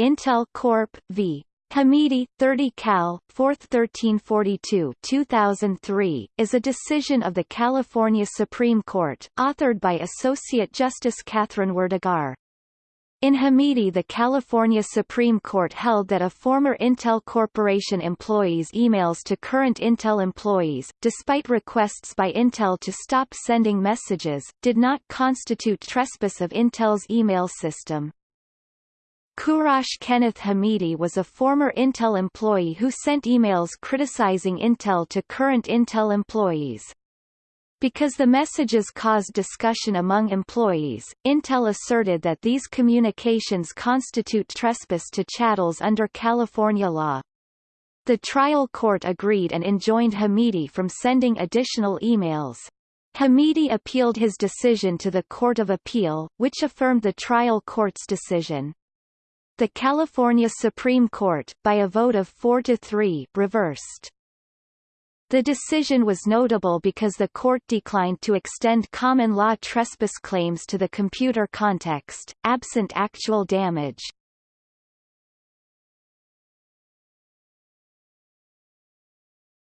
Intel Corp. v. Hamidi, 30 Cal, 4th 1342 2003, is a decision of the California Supreme Court, authored by Associate Justice Kathryn Werdegar. In Hamidi the California Supreme Court held that a former Intel Corporation employee's emails to current Intel employees, despite requests by Intel to stop sending messages, did not constitute trespass of Intel's email system. Kourosh Kenneth Hamidi was a former Intel employee who sent emails criticizing Intel to current Intel employees. Because the messages caused discussion among employees, Intel asserted that these communications constitute trespass to chattels under California law. The trial court agreed and enjoined Hamidi from sending additional emails. Hamidi appealed his decision to the Court of Appeal, which affirmed the trial court's decision. The California Supreme Court, by a vote of 4 to 3, reversed. The decision was notable because the court declined to extend common law trespass claims to the computer context, absent actual damage.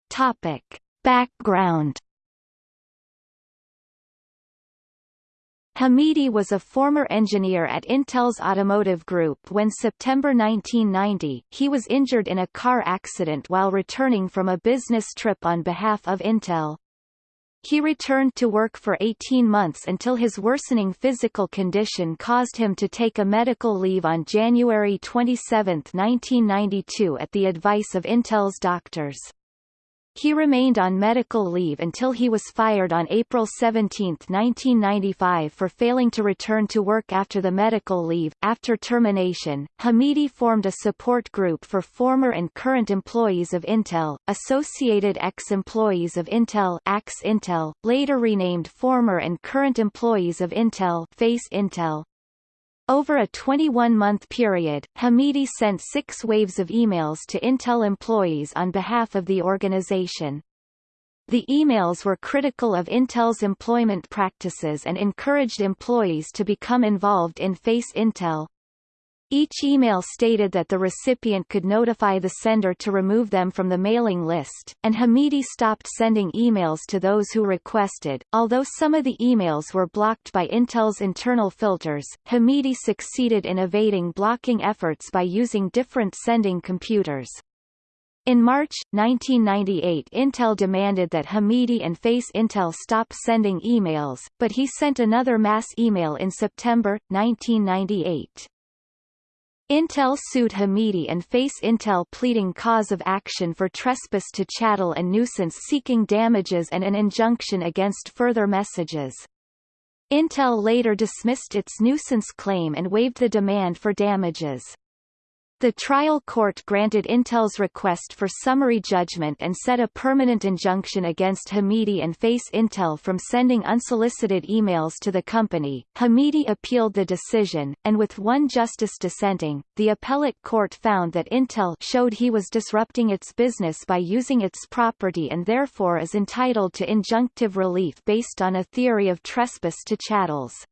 Topic. Background Hamidi was a former engineer at Intel's automotive group when September 1990, he was injured in a car accident while returning from a business trip on behalf of Intel. He returned to work for 18 months until his worsening physical condition caused him to take a medical leave on January 27, 1992 at the advice of Intel's doctors. He remained on medical leave until he was fired on April 17, 1995 for failing to return to work after the medical leave. After termination, Hamidi formed a support group for former and current employees of Intel, Associated Ex-Employees of Intel Ax Intel, later renamed Former and Current Employees of Intel Face Intel. Over a 21-month period, Hamidi sent six waves of emails to Intel employees on behalf of the organization. The emails were critical of Intel's employment practices and encouraged employees to become involved in Face Intel. Each email stated that the recipient could notify the sender to remove them from the mailing list, and Hamidi stopped sending emails to those who requested. Although some of the emails were blocked by Intel's internal filters, Hamidi succeeded in evading blocking efforts by using different sending computers. In March, 1998 Intel demanded that Hamidi and Face Intel stop sending emails, but he sent another mass email in September, 1998. Intel sued Hamidi and Face Intel pleading cause of action for trespass to chattel and nuisance seeking damages and an injunction against further messages. Intel later dismissed its nuisance claim and waived the demand for damages. The trial court granted Intel's request for summary judgment and set a permanent injunction against Hamidi and Face Intel from sending unsolicited emails to the company. Hamidi appealed the decision, and with one justice dissenting, the appellate court found that Intel showed he was disrupting its business by using its property and therefore is entitled to injunctive relief based on a theory of trespass to chattels.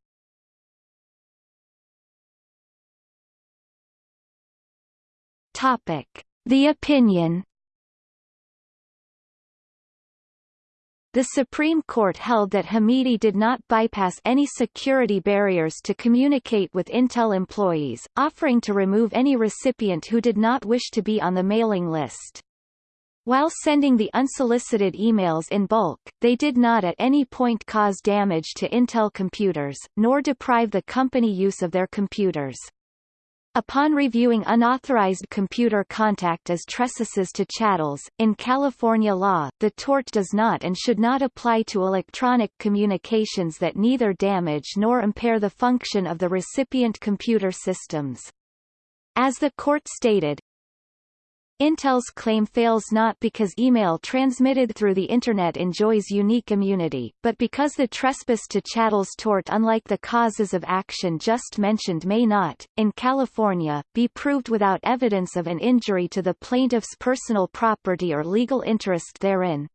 Topic: The opinion. The Supreme Court held that Hamidi did not bypass any security barriers to communicate with Intel employees, offering to remove any recipient who did not wish to be on the mailing list. While sending the unsolicited emails in bulk, they did not at any point cause damage to Intel computers, nor deprive the company use of their computers. Upon reviewing unauthorized computer contact as trespasses to chattels, in California law, the tort does not and should not apply to electronic communications that neither damage nor impair the function of the recipient computer systems. As the court stated, Intel's claim fails not because email transmitted through the Internet enjoys unique immunity, but because the trespass to chattels tort unlike the causes of action just mentioned may not, in California, be proved without evidence of an injury to the plaintiff's personal property or legal interest therein.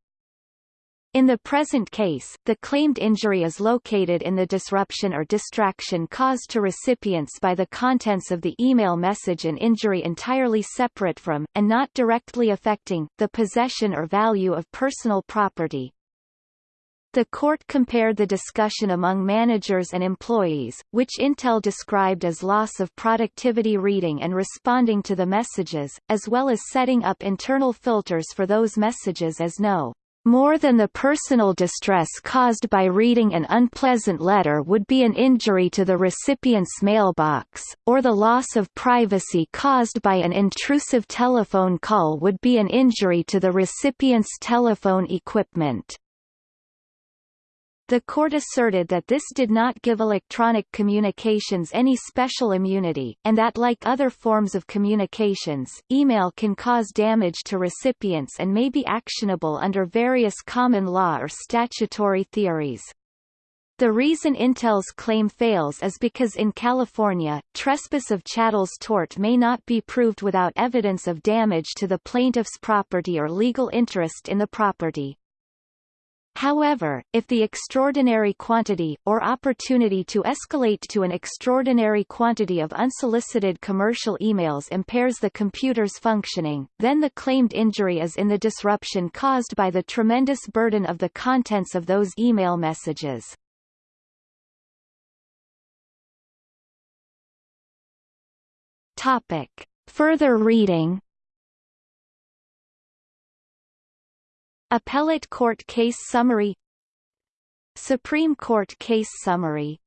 In the present case, the claimed injury is located in the disruption or distraction caused to recipients by the contents of the email message an injury entirely separate from, and not directly affecting, the possession or value of personal property. The court compared the discussion among managers and employees, which Intel described as loss of productivity reading and responding to the messages, as well as setting up internal filters for those messages as no more than the personal distress caused by reading an unpleasant letter would be an injury to the recipient's mailbox, or the loss of privacy caused by an intrusive telephone call would be an injury to the recipient's telephone equipment. The court asserted that this did not give electronic communications any special immunity, and that like other forms of communications, email can cause damage to recipients and may be actionable under various common law or statutory theories. The reason Intel's claim fails is because in California, trespass of chattels tort may not be proved without evidence of damage to the plaintiff's property or legal interest in the property. However, if the extraordinary quantity, or opportunity to escalate to an extraordinary quantity of unsolicited commercial emails impairs the computer's functioning, then the claimed injury is in the disruption caused by the tremendous burden of the contents of those email messages. Topic. Further reading Appellate Court Case Summary Supreme Court Case Summary